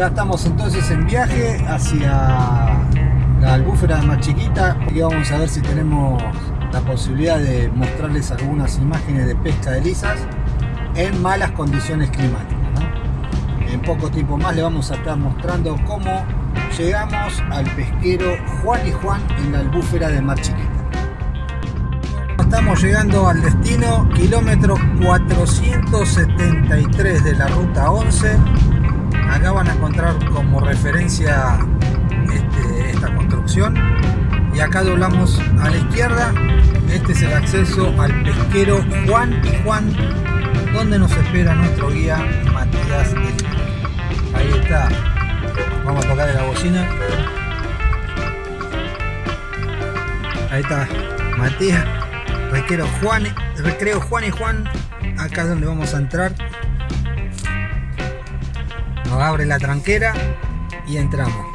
Ya estamos entonces en viaje hacia la albúfera más chiquita y vamos a ver si tenemos la posibilidad de mostrarles algunas imágenes de pesca de lisas en malas condiciones climáticas. En poco tiempo más le vamos a estar mostrando cómo llegamos al pesquero Juan y Juan en la albúfera de Mar Chiquita. Estamos llegando al destino, kilómetro 473 de la ruta 11. Acá van a encontrar como referencia este, esta construcción. Y acá doblamos a la izquierda. Este es el acceso al pesquero Juan y Juan, donde nos espera nuestro guía Matías Ahí está. Vamos a tocarle la bocina. Ahí está Matías. Recreo Juan, recreo Juan y Juan, acá es donde vamos a entrar. Nos abre la tranquera y entramos.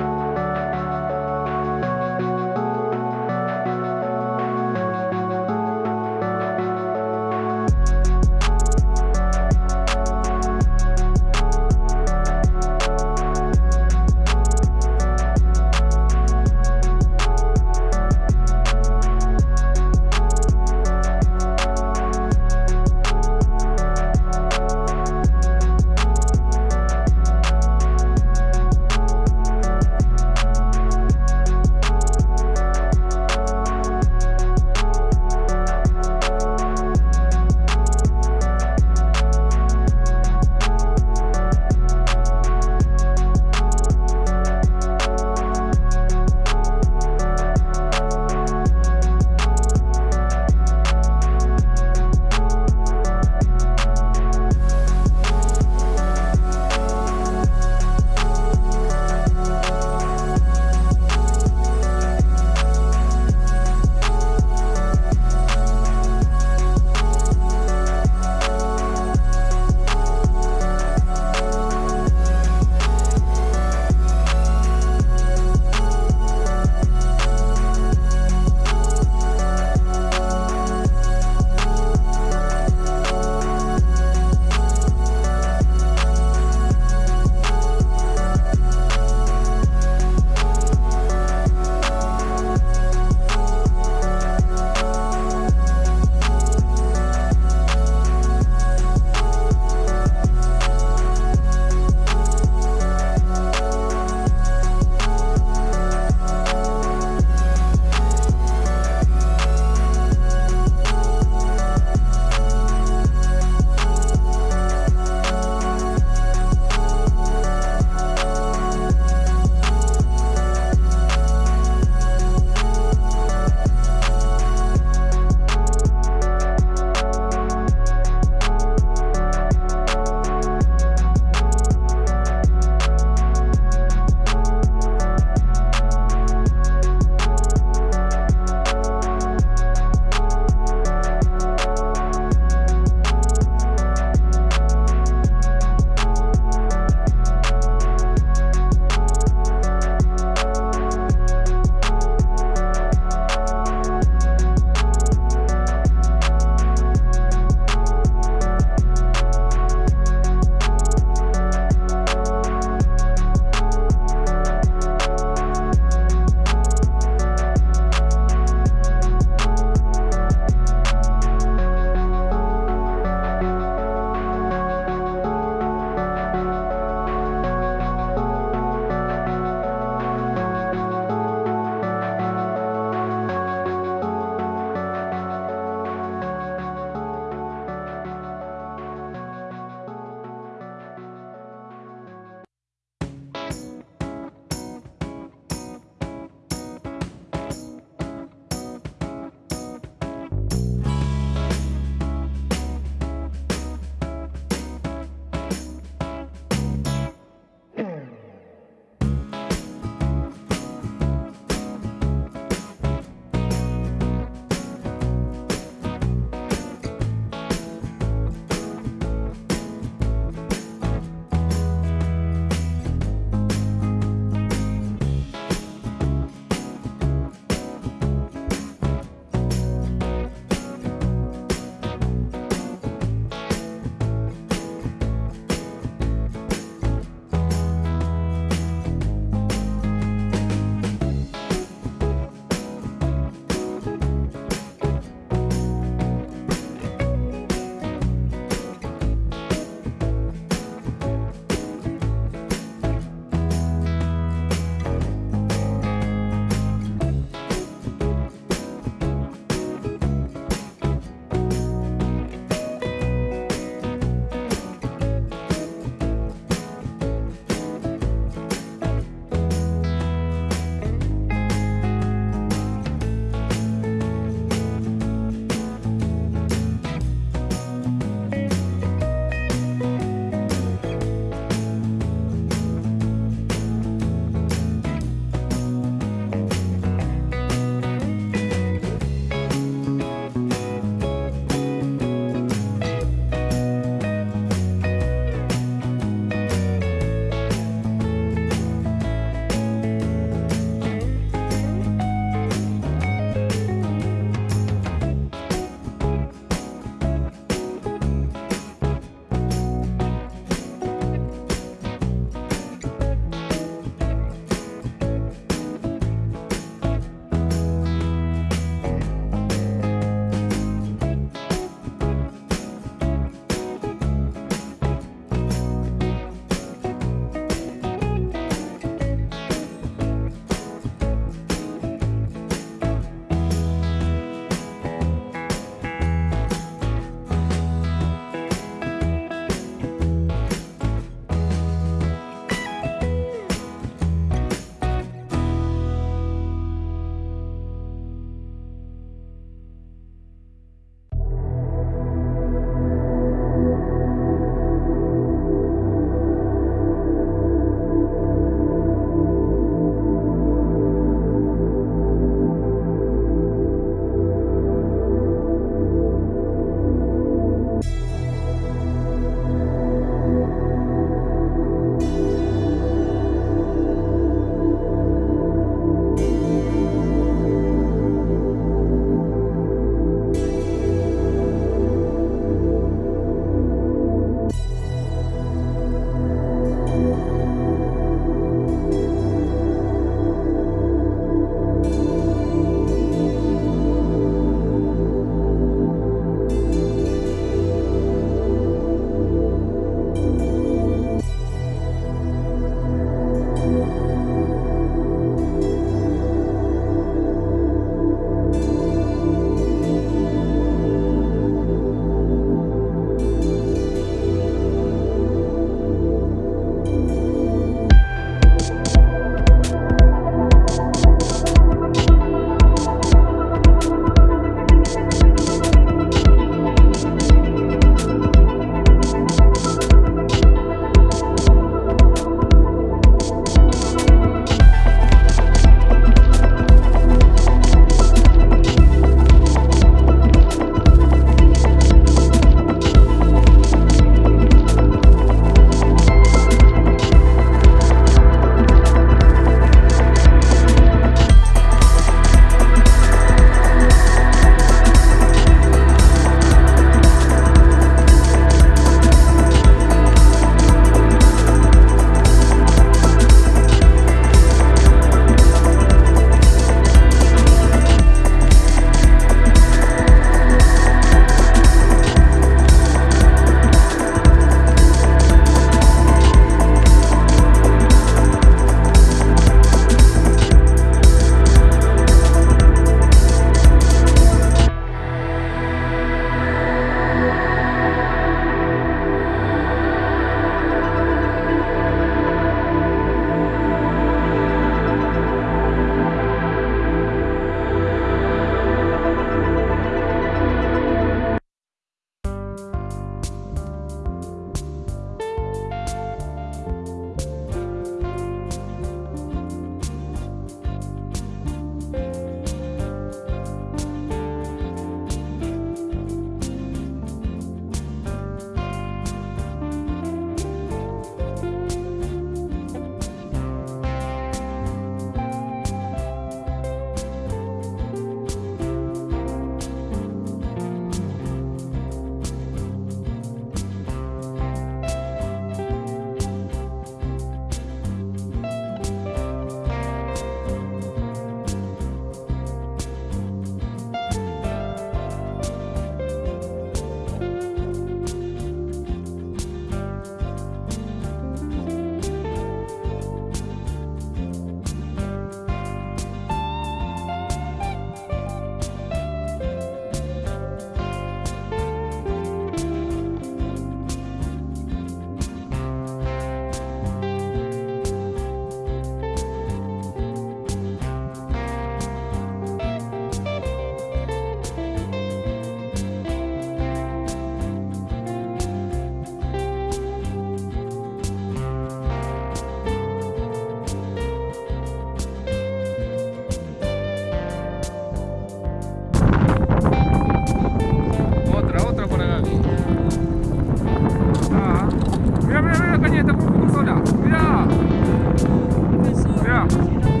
Thank you.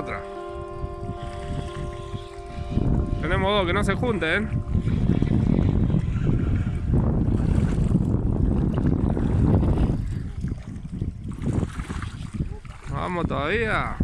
Otra. Tenemos dos que no se junten. Vamos todavía.